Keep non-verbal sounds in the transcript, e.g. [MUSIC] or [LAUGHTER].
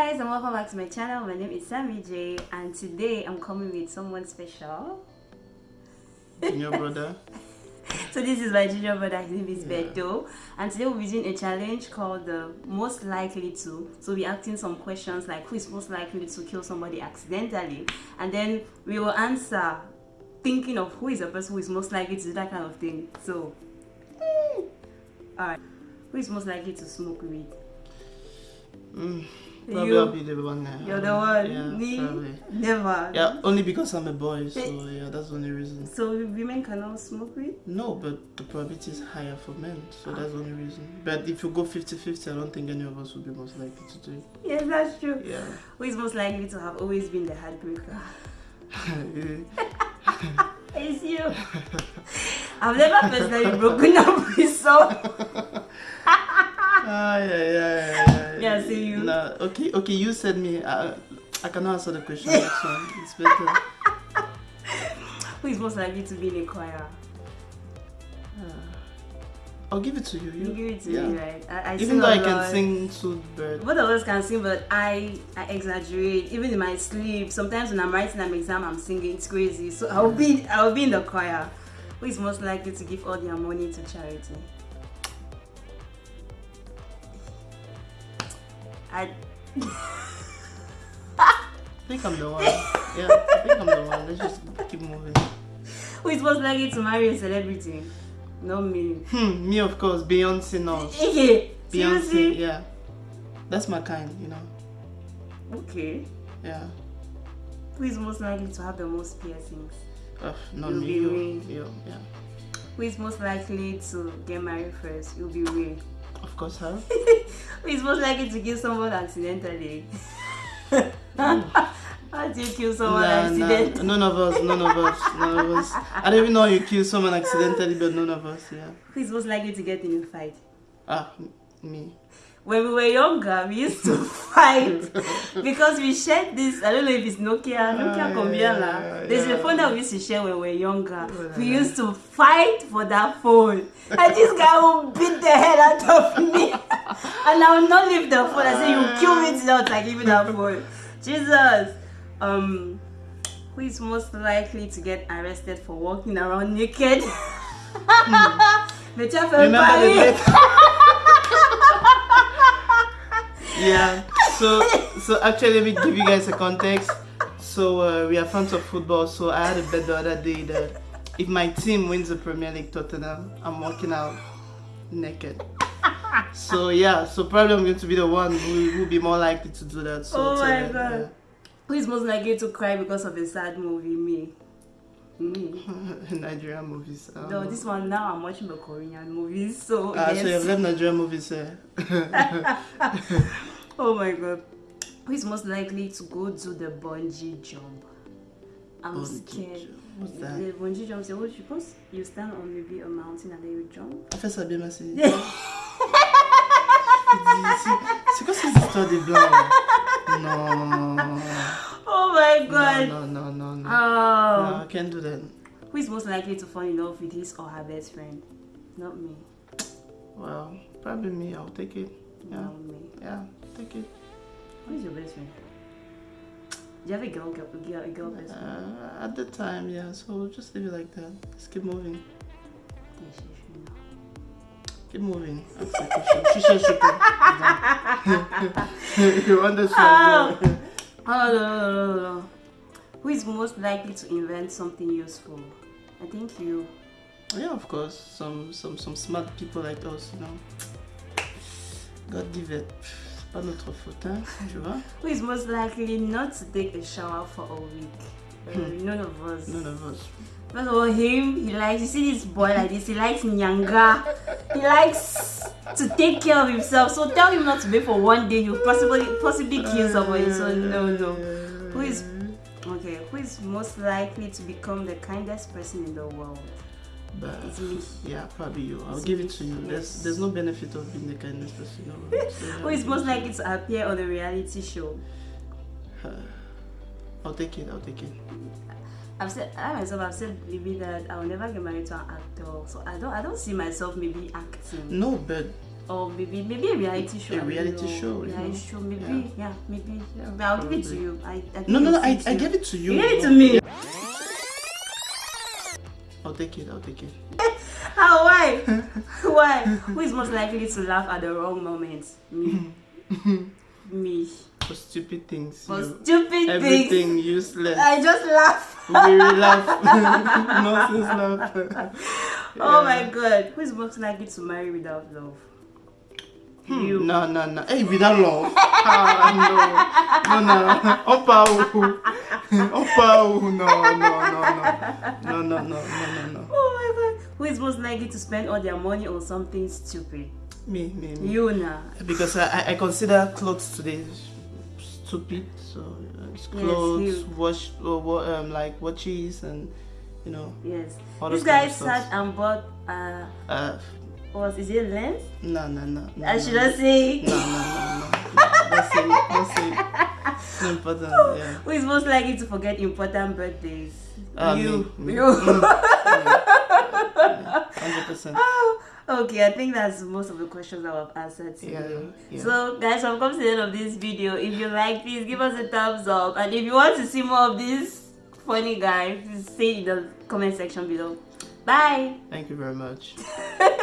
guys and welcome back to my channel. My name is Sammy J and today I'm coming with someone special. Your [LAUGHS] brother. So this is my junior brother, his name is Yeah. Beto. And today we'll be doing a challenge called the most likely to. So we'll be asking some questions like who is most likely to kill somebody accidentally. And then we will answer thinking of who is the person who is most likely to do that kind of thing. So alright. Who is most likely to smoke weed? Mm, probably You. I'll be the one. uh, You're the one. Yeah, Me? probably. Never. Yeah, only because I'm a boy, so yeah, that's the only reason. So women cannot smoke weed? No, but the probability is higher for men, so that's the only reason. But if you go 50 50, I don't think any of us would be most likely to do it. Yes, that's true. Yeah. Who is most likely to have always been the heartbreaker? [LAUGHS] [LAUGHS] It's you. I've never personally [LAUGHS] broken up with someone. ah, yeah. Yeah, see you. Nah, okay, okay, you said me. I, I cannot answer the question. One. It's better. Who is most likely to be in a choir? Uh, I'll give it to you. You You, give it to yeah. me, right? I, I Even though I can sing to bird. Both of us can sing, but I, I exaggerate. Even in my sleep, sometimes when I'm writing an exam, I'm singing. It's crazy. So I'll be, I'll be in the choir. Who is most likely to give all their money to charity? I, think I'm the one. Yeah, I think I'm the one. Let's just keep moving. who is most likely to marry a celebrity? Not me. Hmm, me of course, Beyonce knows. Okay. Beyonce, Seriously? yeah. That's my kind, you know. Okay. Yeah. Who is most likely to have the most piercings? Ugh, not You'll me. be You, me. you, yeah. Who is most likely to get married first? You'll be Ray. Of course. Who [LAUGHS] is most likely to kill someone accidentally? How do you kill someone Nah, accidentally? nah, none of us, none of us, none of us. I don't even know how you kill someone accidentally, but none of us, yeah. Who is most likely to get in a fight? Ah, me. When we were younger, we used to [LAUGHS] fight because we shared this. I don't know if it's Nokia, Nokia Ah, Combiala. yeah, There's a yeah. phone that we used to share when we were younger. We used to fight for that phone. And this guy will beat the hell out of me. [LAUGHS] And I will not leave the phone. I say, You kill me till I give you that phone. [LAUGHS] Jesus. Um, who is most likely to get arrested for walking around naked? Hmm. Remember the yeah. So, so actually, let me give you guys a context. So uh, we are fans of football. So I had a bet the other day that if my team wins the Premier League, Tottenham, I'm walking out naked. So yeah, so probably I'm going to be the one who will be more likely to do that. So Oh my God. Who is most likely to cry because of a sad movie? Me. Me. [LAUGHS] Nigerian movies. No, this one now I'm watching the Korean movies, so Ah, so you have left Nigerian movies eh? [LAUGHS] [LAUGHS] Oh my god. Who is most likely to go do the bungee jump? I'm Bungee scared. jump. What's that? The bungee jump, so what you post? You stand on maybe a mountain and then you jump. En fait, ça bien marché. C'est quoi cette histoire des blancs? Non. Oh my god. No, no, no, no, no. Oh. No, I can't do that. Who is most likely to fall in love with his or her best friend? Not me. Well, probably me. I'll take it. Yeah. Yeah, take it. Who is your best friend? Do you have a girl, girl, girl, girl best friend? Uh, at the time, yeah. So we'll just leave it like that. Let's keep moving. Yes, she should know. Keep moving. That's the question. She said she could. [LAUGHS] You understand? Oh. Oh, no, no, no, no. Who is most likely to invent something useful? I think you. Yeah, of course. Some, some, some smart people like us, you know. God give it. C'est pas notre faute, hein, tu vois? [LAUGHS] Who is most likely not to take a shower for a week? Uh, none of us. None of us. First of all, him, he likes, you see this boy like this, he likes nyanga. He likes to take care of himself. So tell him not to wait for one day, you possibly possibly kill somebody. So no, no. Who is okay? Who is most likely to become the kindest person in the world? But It's yeah, probably you. I'll It's give it to you. There's there's no benefit of being the kindest person. world. So, yeah, Who is I'll most give it likely to appear on a reality show? you. [SIGHS] I'll take it. I'll take it. I've said I myself I've said maybe that I will never get married to an actor. So I don't I don't see myself maybe acting. No, but or maybe maybe a reality show. A reality know. show, Reality show, maybe. Yeah, maybe. But I'll give it to you. I, I No, no, no. I, I gave it to you. You gave it to me. I'll take it. I'll take it. How? [LAUGHS] Ah, why? Why? Who is most likely to laugh at the wrong moment? Me. [LAUGHS] me. For stupid things. For you, stupid things. everything useless. I just laugh. we laugh. [LAUGHS] Nonsense laugh. Oh my god. Who is most likely to marry without love? You. No, no, no. Hey, without love. [LAUGHS] ah, no. No, no. [LAUGHS] Opa, oh. Opa, oh. No, no, no, no. No, no, no, no, no, no. Oh my god. Who is most likely to spend all their money on something stupid? Me, me, me. You now. Because I, I- I consider clothes today stupid. So uh, it's Yes, clothes, you- wash, uh, wa- um, like watches, and you know, Yes. all this guy sat and bought uh Uh, was is it lens? no, no, no. no I should no. not say No, no, no, no. That's it. That's it. It's important. [LAUGHS] Yeah. Who is most likely to forget important birthdays? Uh, you. me, me. You. Hundred percent. [LAUGHS] okay, I think that's most of the questions that I've answered today. Yeah, yeah. So, guys, I've come to the end of this video. If you like, please give us a thumbs up. And if you want to see more of this funny guy, please say in the comment section below. Bye. Thank you very much. [LAUGHS]